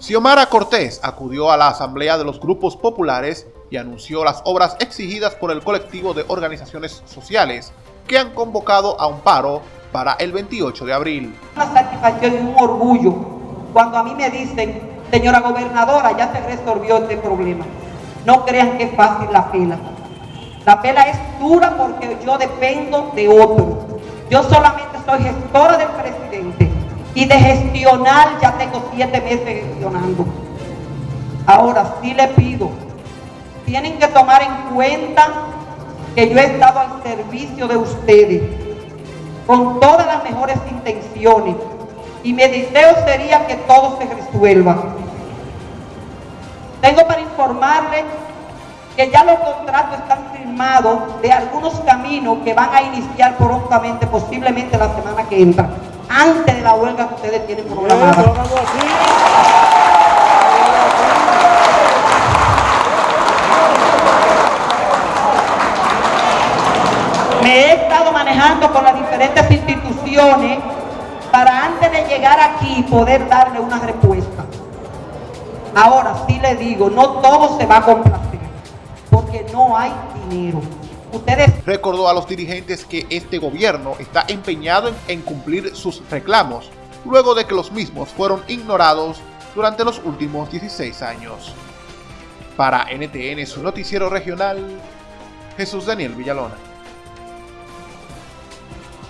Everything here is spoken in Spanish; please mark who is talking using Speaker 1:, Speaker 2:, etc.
Speaker 1: Xiomara Cortés acudió a la asamblea de los grupos populares y anunció las obras exigidas por el colectivo de organizaciones sociales que han convocado a un paro para el 28 de abril.
Speaker 2: Una satisfacción y un orgullo cuando a mí me dicen, señora gobernadora, ya se resolvió este problema. No crean que es fácil la pela. La pela es dura porque yo dependo de otro. Yo solamente soy gestora del presidente y de gestionar ya tengo siete meses gestionando. Ahora sí le pido, tienen que tomar en cuenta que yo he estado al servicio de ustedes con todas las mejores intenciones y mi deseo sería que todo se resuelva. Tengo para informarles que ya los contratos están firmados de algunos caminos que van a iniciar prontamente, posiblemente la semana que entra antes de la huelga que ustedes tienen programada. Me he estado manejando con las diferentes instituciones para antes de llegar aquí poder darle una respuesta. Ahora sí le digo, no todo se va a complacer, porque no hay dinero.
Speaker 1: Ustedes... Recordó a los dirigentes que este gobierno está empeñado en, cumplir sus reclamos, luego de que los mismos fueron ignorados durante los últimos 16 años. Para NTN, su noticiero regional, Jesús Daniel Villalona.